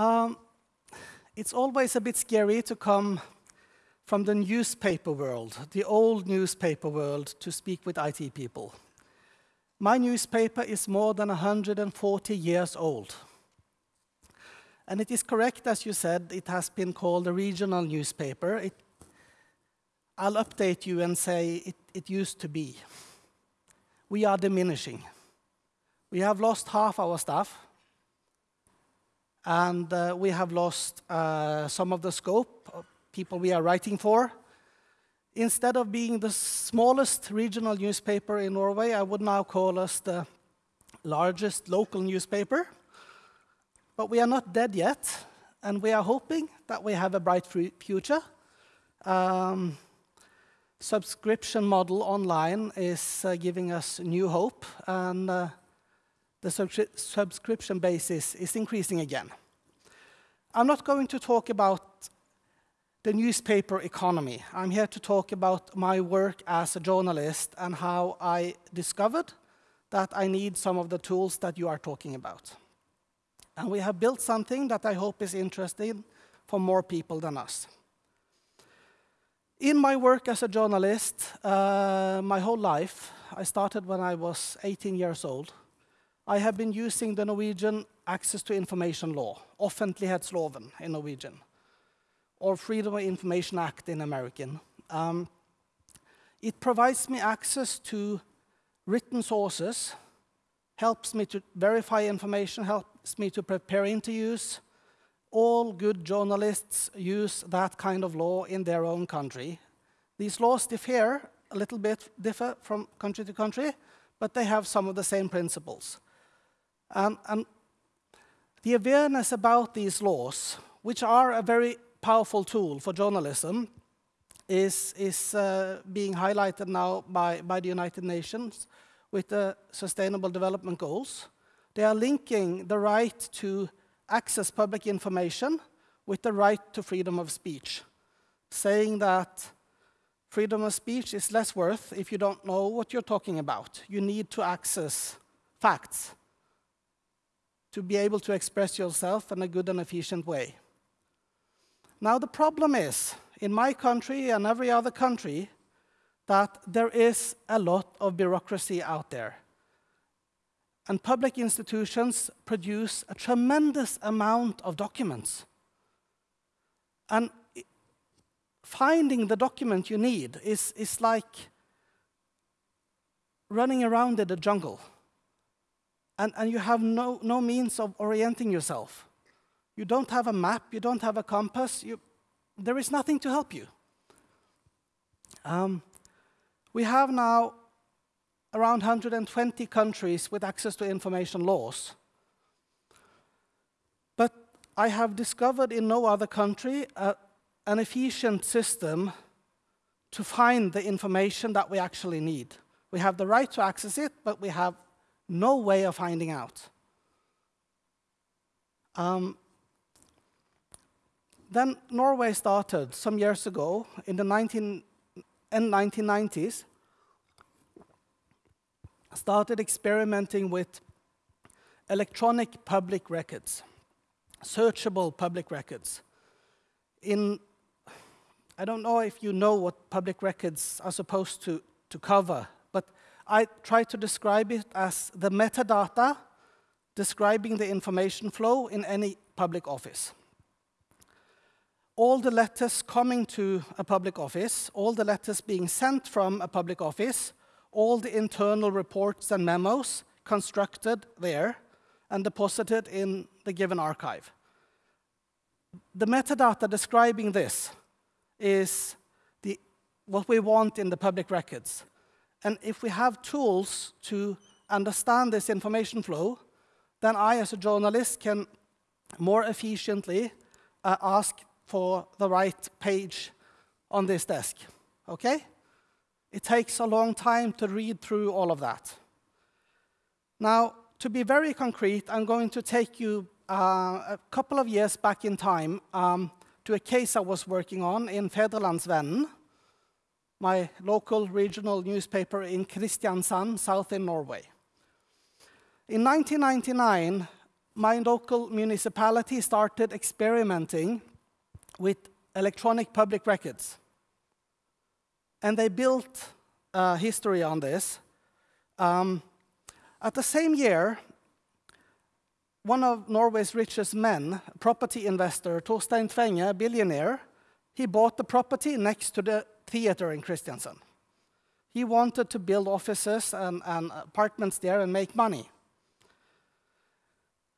Um, it's always a bit scary to come from the newspaper world, the old newspaper world, to speak with IT people. My newspaper is more than 140 years old. And it is correct, as you said, it has been called a regional newspaper. It, I'll update you and say it, it used to be. We are diminishing. We have lost half our staff, and uh, we have lost uh, some of the scope of people we are writing for. Instead of being the smallest regional newspaper in Norway, I would now call us the largest local newspaper. But we are not dead yet, and we are hoping that we have a bright future. Um, subscription model online is uh, giving us new hope, and uh, the subscription basis is increasing again. I'm not going to talk about the newspaper economy. I'm here to talk about my work as a journalist and how I discovered that I need some of the tools that you are talking about. And we have built something that I hope is interesting for more people than us. In my work as a journalist, uh, my whole life, I started when I was 18 years old, I have been using the Norwegian Access to Information Law, Offentlighetsloven in Norwegian, or Freedom of Information Act in American. Um, it provides me access to written sources, helps me to verify information, helps me to prepare interviews. All good journalists use that kind of law in their own country. These laws differ a little bit, differ from country to country, but they have some of the same principles. Um, and the awareness about these laws, which are a very powerful tool for journalism, is, is uh, being highlighted now by, by the United Nations with the Sustainable Development Goals. They are linking the right to access public information with the right to freedom of speech, saying that freedom of speech is less worth if you don't know what you're talking about. You need to access facts to be able to express yourself in a good and efficient way. Now, the problem is, in my country and every other country, that there is a lot of bureaucracy out there. And public institutions produce a tremendous amount of documents. And finding the document you need is, is like running around in the jungle. And, and you have no, no means of orienting yourself. You don't have a map, you don't have a compass, you, there is nothing to help you. Um, we have now around 120 countries with access to information laws. But I have discovered in no other country uh, an efficient system to find the information that we actually need. We have the right to access it, but we have no way of finding out. Um, then Norway started some years ago in the 19, 1990s started experimenting with electronic public records, searchable public records. In, I don't know if you know what public records are supposed to, to cover, I try to describe it as the metadata describing the information flow in any public office. All the letters coming to a public office, all the letters being sent from a public office, all the internal reports and memos constructed there and deposited in the given archive. The metadata describing this is the, what we want in the public records. And if we have tools to understand this information flow, then I, as a journalist, can more efficiently uh, ask for the right page on this desk. Okay? It takes a long time to read through all of that. Now, to be very concrete, I'm going to take you uh, a couple of years back in time um, to a case I was working on in Fædrelandsvennen, my local regional newspaper in Kristiansand, south in Norway. In 1999, my local municipality started experimenting with electronic public records. And they built history on this. Um, at the same year, one of Norway's richest men, property investor Torstein Tvenge, a billionaire, he bought the property next to the theater in Kristiansand. He wanted to build offices and, and apartments there and make money.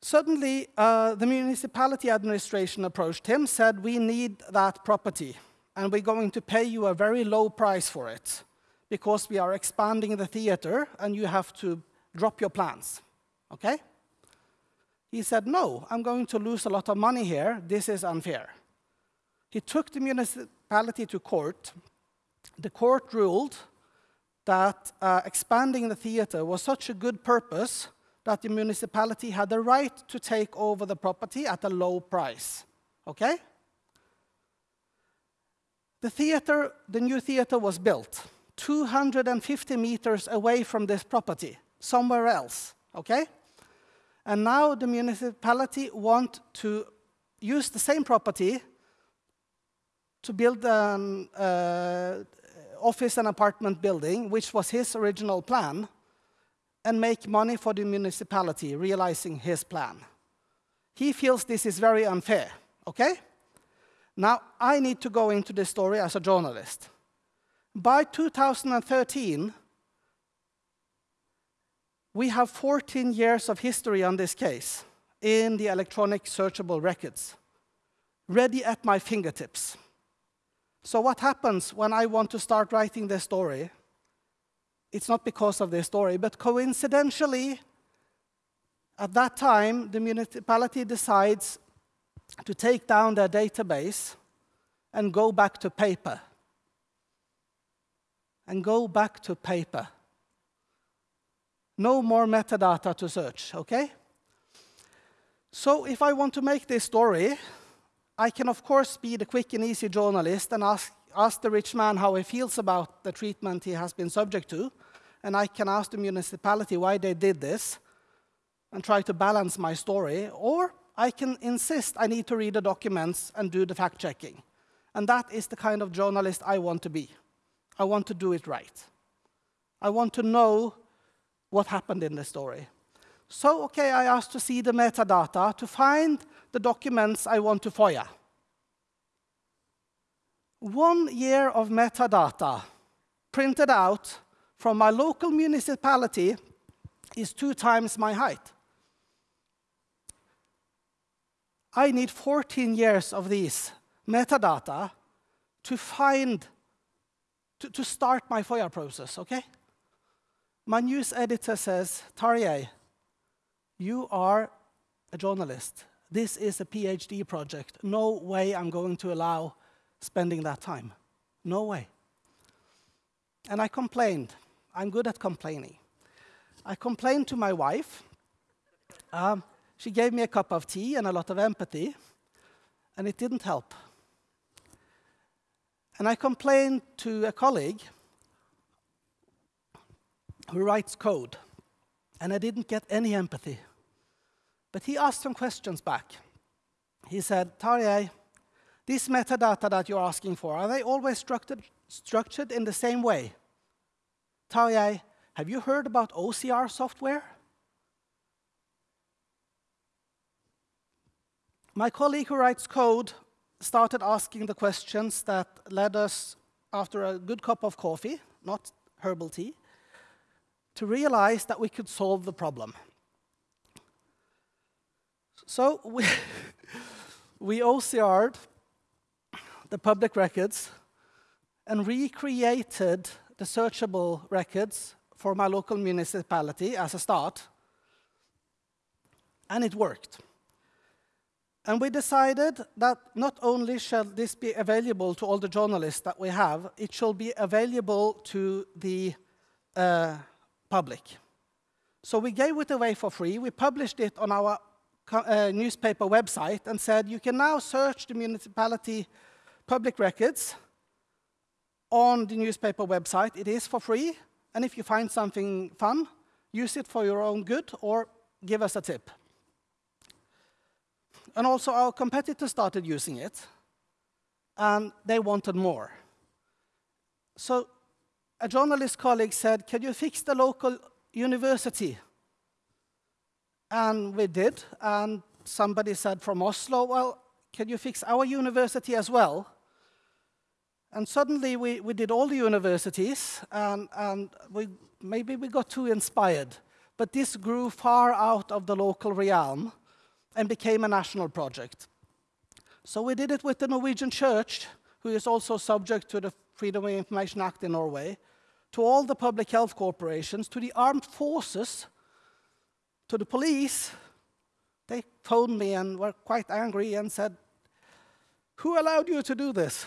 Suddenly, uh, the municipality administration approached him, said, we need that property, and we're going to pay you a very low price for it, because we are expanding the theater, and you have to drop your plans, okay? He said, no, I'm going to lose a lot of money here, this is unfair. He took the municipality to court. The court ruled that uh, expanding the theater was such a good purpose that the municipality had the right to take over the property at a low price. Okay? The theater, the new theater was built 250 meters away from this property, somewhere else. Okay? And now the municipality want to use the same property to build an uh, office and apartment building, which was his original plan, and make money for the municipality, realizing his plan. He feels this is very unfair, okay? Now, I need to go into this story as a journalist. By 2013, we have 14 years of history on this case in the electronic searchable records, ready at my fingertips. So what happens when I want to start writing this story? it's not because of their story, but coincidentally, at that time, the municipality decides to take down their database and go back to paper. And go back to paper. No more metadata to search, okay? So if I want to make this story, I can of course be the quick and easy journalist and ask, ask the rich man how he feels about the treatment he has been subject to and I can ask the municipality why they did this and try to balance my story, or I can insist I need to read the documents and do the fact checking. And that is the kind of journalist I want to be. I want to do it right. I want to know what happened in the story. So, okay, I asked to see the metadata to find the documents I want to FOIA. One year of metadata printed out from my local municipality is two times my height. I need 14 years of these metadata to find, to, to start my FOIA process, okay? My news editor says, Tarjei, you are a journalist. This is a PhD project. No way I'm going to allow spending that time. No way. And I complained. I'm good at complaining. I complained to my wife. Um, she gave me a cup of tea and a lot of empathy, and it didn't help. And I complained to a colleague who writes code, and I didn't get any empathy. But he asked some questions back. He said, Tarjei, these metadata that you're asking for, are they always structured, structured in the same way? Tarjei, have you heard about OCR software? My colleague who writes code started asking the questions that led us, after a good cup of coffee, not herbal tea, to realize that we could solve the problem. So we, we OCR'd the public records and recreated the searchable records for my local municipality as a start, and it worked. And we decided that not only shall this be available to all the journalists that we have, it shall be available to the uh, public. So we gave it away for free. We published it on our uh, newspaper website and said, you can now search the municipality public records on the newspaper website. It is for free, and if you find something fun, use it for your own good or give us a tip. and also our competitors started using it, and they wanted more. So a journalist colleague said, can you fix the local university? And we did, and somebody said from Oslo, well, can you fix our university as well? And suddenly we, we did all the universities, and, and we, maybe we got too inspired. But this grew far out of the local realm and became a national project. So we did it with the Norwegian Church, who is also subject to the Freedom of Information Act in Norway, to all the public health corporations, to the armed forces, to the police. They phoned me and were quite angry and said, who allowed you to do this?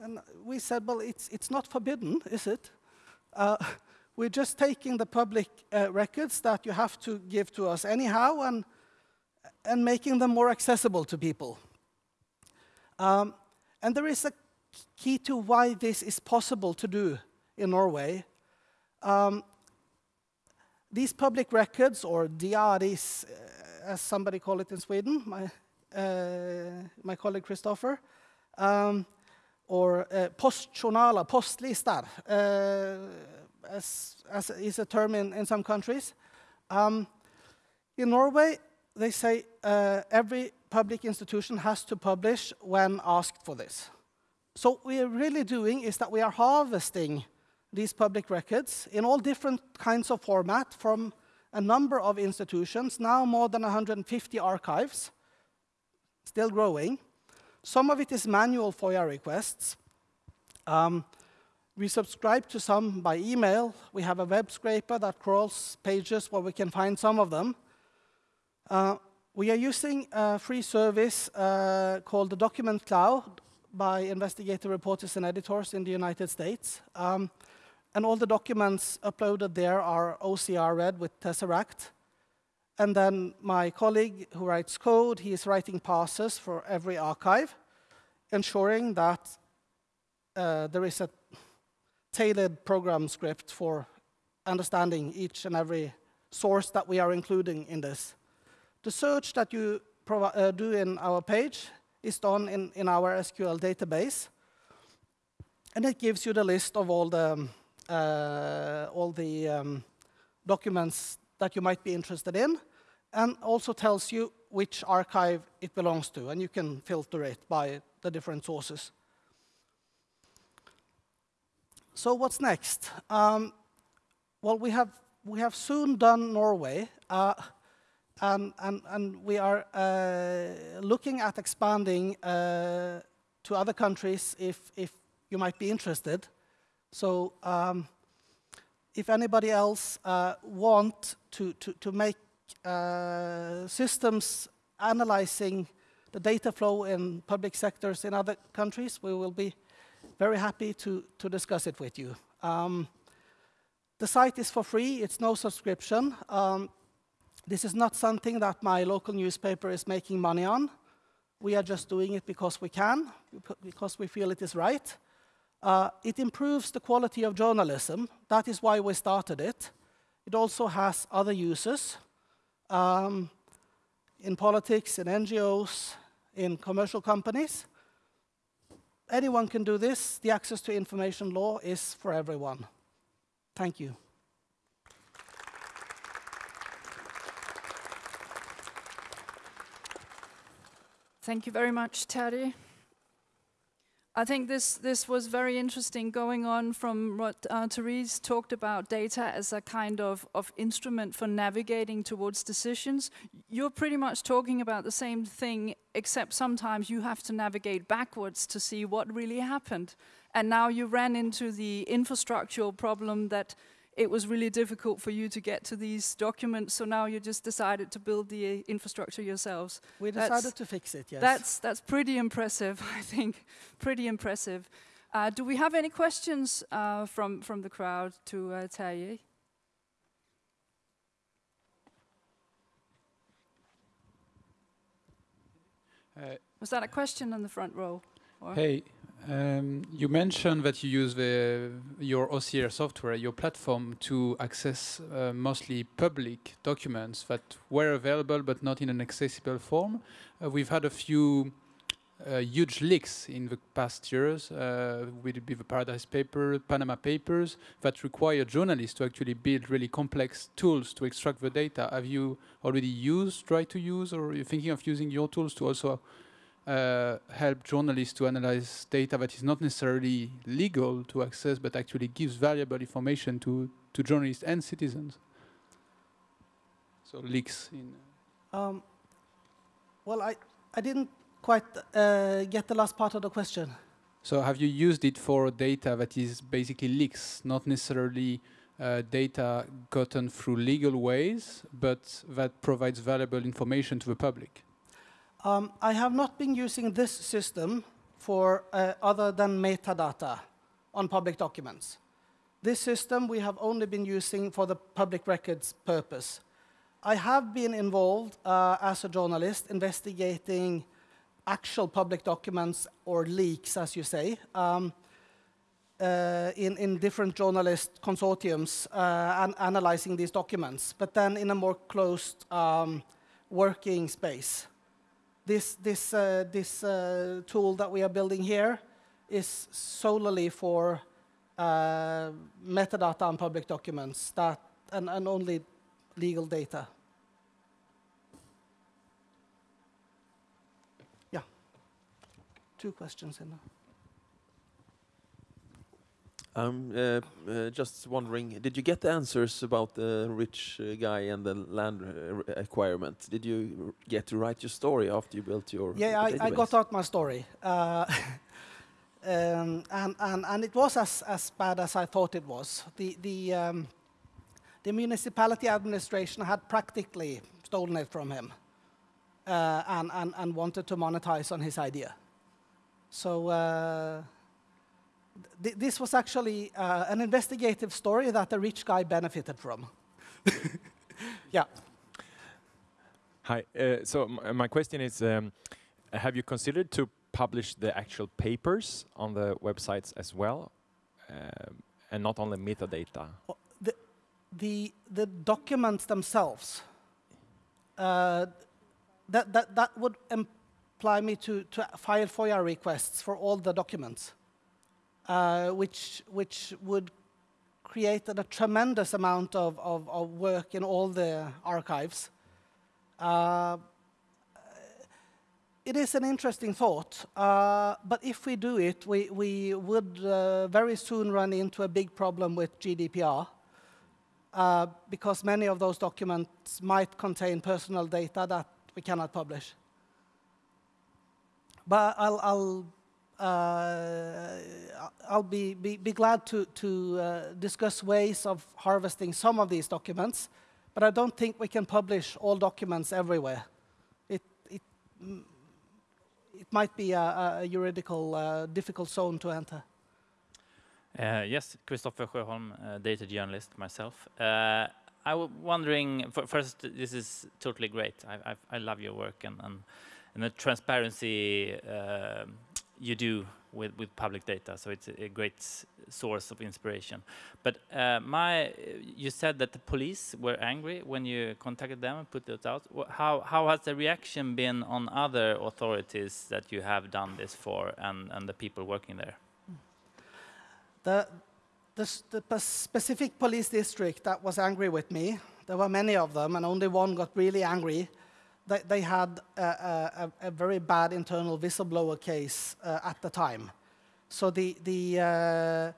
And we said, well, it's, it's not forbidden, is it? Uh, we're just taking the public uh, records that you have to give to us anyhow and, and making them more accessible to people. Um, and there is a key to why this is possible to do in Norway. Um, these public records, or diaries, uh, as somebody call it in Sweden, my, uh, my colleague Christopher, um, or uh, postjournaler, postlistar, uh, as, as is a term in, in some countries. Um, in Norway, they say uh, every public institution has to publish when asked for this. So what we are really doing is that we are harvesting these public records in all different kinds of format from a number of institutions, now more than 150 archives, still growing. Some of it is manual FOIA requests. Um, we subscribe to some by email. We have a web scraper that crawls pages where we can find some of them. Uh, we are using a free service uh, called the Document Cloud by investigative reporters and editors in the United States. Um, and all the documents uploaded there are OCR read with Tesseract. And then my colleague who writes code, he is writing parsers for every archive, ensuring that uh, there is a tailored program script for understanding each and every source that we are including in this. The search that you uh, do in our page is done in, in our SQL database. And it gives you the list of all the, uh, all the um, documents that you might be interested in, and also tells you which archive it belongs to, and you can filter it by the different sources. So what's next? Um, well, we have, we have soon done Norway. Uh, and, and, and we are uh, looking at expanding uh, to other countries if, if you might be interested. So um, if anybody else uh, want to, to, to make uh, systems analyzing the data flow in public sectors in other countries, we will be very happy to, to discuss it with you. Um, the site is for free, it's no subscription. Um, this is not something that my local newspaper is making money on. We are just doing it because we can, because we feel it is right. Uh, it improves the quality of journalism. That is why we started it. It also has other uses um, in politics, in NGOs, in commercial companies. Anyone can do this. The access to information law is for everyone. Thank you. Thank you very much, Terje. I think this, this was very interesting going on from what uh, Therese talked about data as a kind of, of instrument for navigating towards decisions. You're pretty much talking about the same thing, except sometimes you have to navigate backwards to see what really happened. And now you ran into the infrastructural problem that it was really difficult for you to get to these documents, so now you just decided to build the uh, infrastructure yourselves. We decided that's, to fix it, yes. That's, that's pretty impressive, I think, pretty impressive. Uh, do we have any questions uh, from, from the crowd to uh, Terje? Uh, was that a question on the front row? Or Hey, um, you mentioned that you use the, your OCR software, your platform, to access uh, mostly public documents that were available but not in an accessible form. Uh, we've had a few uh, huge leaks in the past years, uh, be the Paradise Paper, Panama Papers, that require journalists to actually build really complex tools to extract the data. Have you already used, tried to use, or are you thinking of using your tools to also uh, help journalists to analyze data that is not necessarily legal to access, but actually gives valuable information to, to journalists and citizens. So leaks in. Um, well, I, I didn't quite uh, get the last part of the question. So have you used it for data that is basically leaks, not necessarily uh, data gotten through legal ways, but that provides valuable information to the public? Um, I have not been using this system for uh, other than metadata on public documents. This system we have only been using for the public records purpose. I have been involved uh, as a journalist investigating actual public documents or leaks, as you say, um, uh, in, in different journalist consortiums uh, and analyzing these documents, but then in a more closed um, working space. This, this, uh, this uh, tool that we are building here is solely for uh, metadata on public documents that, and, and only legal data. Yeah. Two questions in there. I'm uh, uh, just wondering, did you get the answers about the rich uh, guy and the land uh, acquirement? Did you get to write your story after you built your Yeah, I, I got out my story. Uh, um, and, and, and it was as, as bad as I thought it was. The, the, um, the municipality administration had practically stolen it from him uh, and, and, and wanted to monetize on his idea. So uh, th this was actually uh, an investigative story that a rich guy benefited from. yeah. Hi. Uh, so m- my question is, um, have you considered to publish the actual papers on the websites as well, um, and not only metadata? Well, the, the, the documents themselves, uh, that, that, that would imply me to, to file FOIA requests for all the documents, uh, which, which would create a, tremendous amount of, of, of work in all the archives. Uh, it is an interesting thought, uh, but if we do it, we, we would uh, very soon run into a big problem with GDPR, uh, because many of those documents might contain personal data that we cannot publish. But I'll, I'll, I'll be, be, be glad to, to uh, discuss ways of harvesting some of these documents, but I don't think we can publish all documents everywhere. It, it, mm, it might be a, a juridical uh, difficult zone to enter. Uh, yes, Christopher Sjöholm, uh, data journalist myself. Uh, I was wondering, first, this is totally great. I, I, I love your work and, and, and the transparency you do with, with public data. So it's a, a great source of inspiration. But uh, my, you said that the police were angry when you contacted them and put it out. How, how has the reaction been on other authorities that you have done this for and, and the people working there? The, the, the specific police district that was angry with me, there were many of them, and only one got really angry. They, they had a, a, a- very bad internal whistleblower case uh, at the time. So the, the,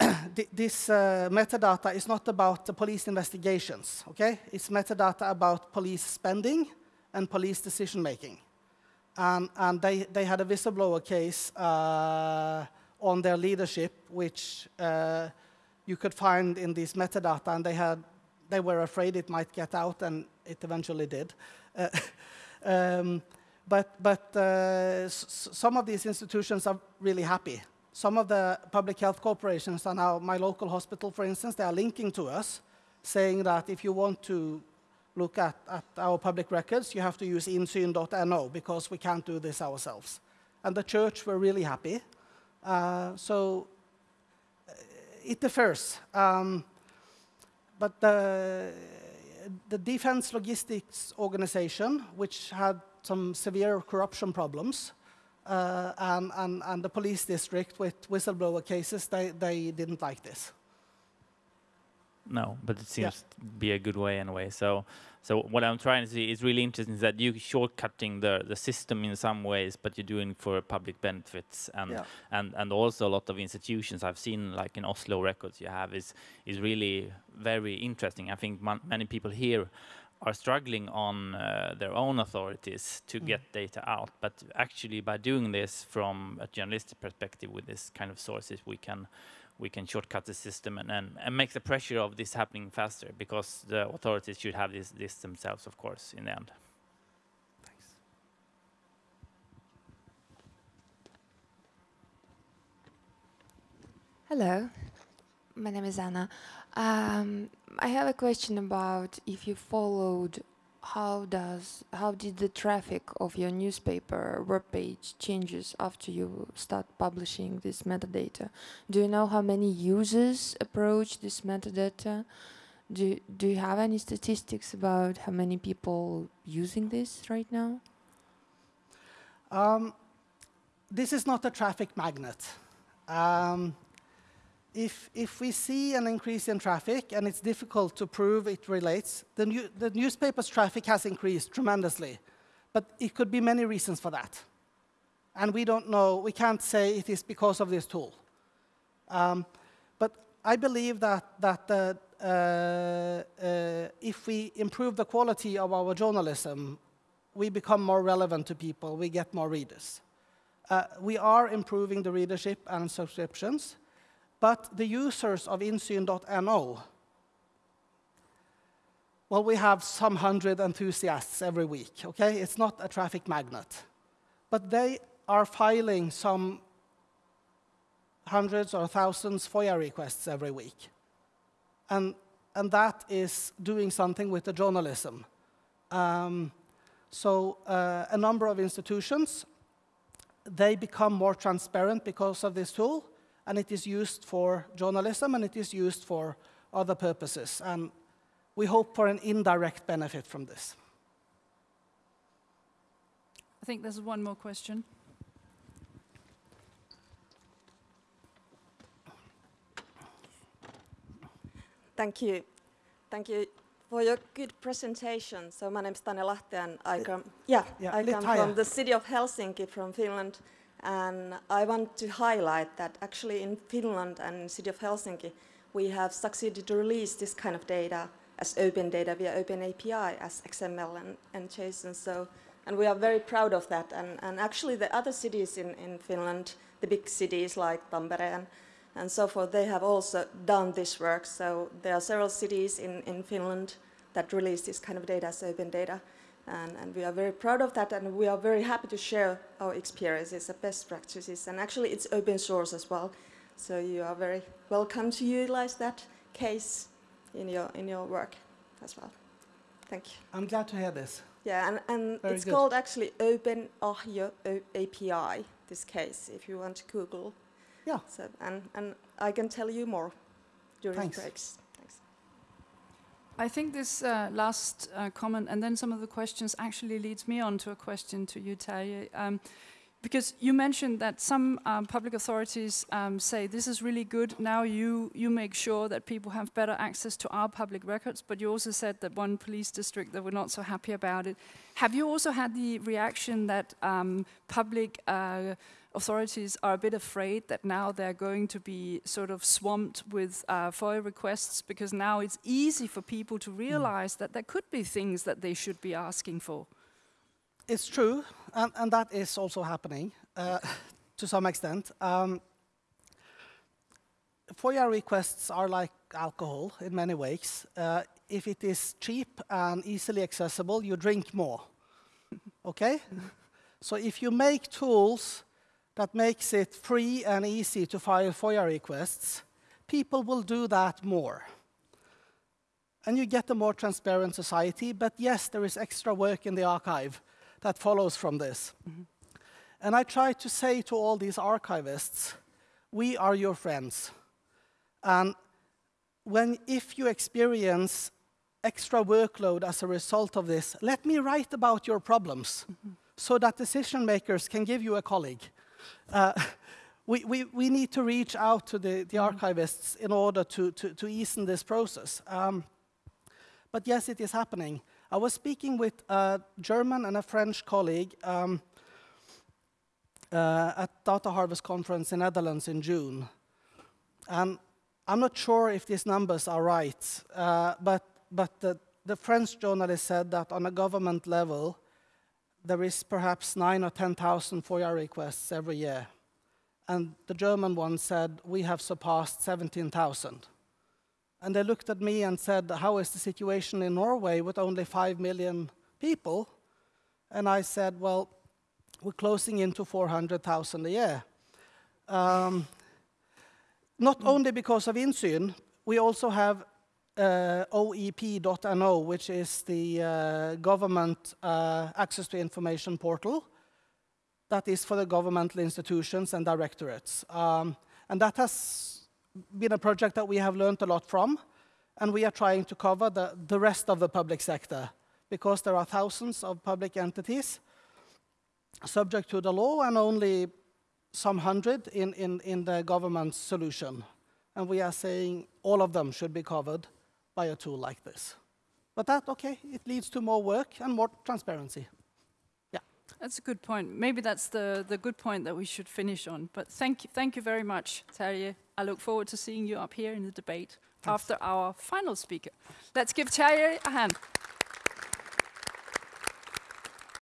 uh, this uh, metadata is not about the police investigations, okay? It's metadata about police spending and police decision making. And, and they, they had a whistleblower case uh, on their leadership, which uh, you could find in this metadata, and they, had, they were afraid it might get out, and it eventually did. Uh, um, but but uh, some of these institutions are really happy. Some of the public health corporations are now, my local hospital, for instance, they are linking to us, saying that if you want to look at, at our public records, you have to use insyn.no because we can't do this ourselves. and the church were really happy. Uh, so uh, it differs. Um, but the, the Defense Logistics Organization, which had some severe corruption problems, uh, and, and, and the police district with whistleblower cases, they, they didn't like this. No, but it seems Yeah. to be a good way anyway. So, so what I'm trying to see is really interesting is that you're shortcutting the the system in some ways, but you're doing for public benefits and Yeah. and and also a lot of institutions I've seen like in Oslo records you have is is really very interesting. I think man, many people here are struggling on uh, their own authorities to get data out, but actually by doing this from a journalistic perspective with this kind of sources, we can we can shortcut the system and, and, and make the pressure of this happening faster because the authorities should have this, this themselves, of course, in the end. Thanks. Hello, my name is Anna. Um, I have a question about if you followed how does how did the traffic of your newspaper webpage changes after you start publishing this metadata? Do you know how many users approach this metadata? Do do you have any statistics about how many people using this right now? Um, this is not a traffic magnet. Um, if, if we see an increase in traffic, and it's difficult to prove it relates, the, new, the newspaper's traffic has increased tremendously. But it could be many reasons for that. And we don't know, we can't say it is because of this tool. Um, but I believe that, that uh, uh, uh, if we improve the quality of our journalism, we become more relevant to people, we get more readers. Uh, we are improving the readership and subscriptions, but the users of insyn.no, well, we have some hundred enthusiasts every week, okay? It's not a traffic magnet. But they are filing some hundreds or thousands FOIA requests every week. And, and that is doing something with the journalism. Um, so uh, a number of institutions, they become more transparent because of this tool, and it is used for journalism, and it is used for other purposes. And we hope for an indirect benefit from this. I think there's one more question. Thank you. Thank you for your good presentation. So my name is Tanya Lahti and I eh, come, yeah, yeah, I a bit come from the city of Helsinki from Finland. And I want to highlight that actually in Finland and in city of Helsinki, we have succeeded to release this kind of data as open data via open API as XML and, and JSON. So, and we are very proud of that. And, and actually the other cities in, in Finland, the big cities like Tampere and, and so forth, they have also done this work. So there are several cities in, in Finland that release this kind of data as open data. And, and we are very proud of that, and we are very happy to share our experiences and best practices. And actually, it's open source as well, so you are very welcome to utilize that case in your in your work as well. Thank you. I'm glad to hear this. Yeah, and, and Very it's good. called actually Open Ahjo O- API. This case, if you want to Google. Yeah. So, and and I can tell you more during Thanks. breaks. I think this uh, last uh, comment and then some of the questions actually leads me on to a question to you, Terje. Um, because you mentioned that some um, public authorities um, say this is really good. Now you you make sure that people have better access to our public records. But you also said that one police district that were not so happy about it. Have you also had the reaction that um, public uh, authorities are a bit afraid that now they're going to be sort of swamped with uh, FOIA requests because now it's easy for people to realize that there could be things that they should be asking for? It's true, and, and that is also happening uh, to some extent. Um, FOIA requests are like alcohol in many ways. Uh, if it is cheap and easily accessible, you drink more. okay? so if you make tools that makes it free and easy to file FOIA requests, people will do that more. And you get a more transparent society, but yes, there is extra work in the archive that follows from this. And I try to say to all these archivists, we are your friends. And when, if you experience extra workload as a result of this, let me write about your problems so that decision makers can give you a colleague. Uh, we, we, we need to reach out to the, the archivists in order to, to, to ease in this process. Um, but yes, it is happening. I was speaking with a German and a French colleague um, uh, at Data Harvest Conference in Netherlands in June. And I'm not sure if these numbers are right, uh, but, but the, the French journalist said that on a government level, there is perhaps nine or 10,000 FOIA requests every year. And the German one said, we have surpassed 17,000. And they looked at me and said, how is the situation in Norway with only 5 million people? And I said, well, we're closing into 400,000 a year. Um, not only because of Insyn, we also have uh, OEP.no, which is the uh, government uh, access to information portal that is for the governmental institutions and directorates. Um, and that has been a project that we have learned a lot from, and we are trying to cover the, the rest of the public sector because there are thousands of public entities subject to the law and only some hundred in, in, in the government solution. And we are saying all of them should be covered by a tool like this. But that, okay, it leads to more work and more transparency. That's a good point. Maybe that's the, the good point that we should finish on. But thank you, thank you very much, Terje. I look forward to seeing you up here in the debate Thanks. after our final speaker. Let's give Terje a hand.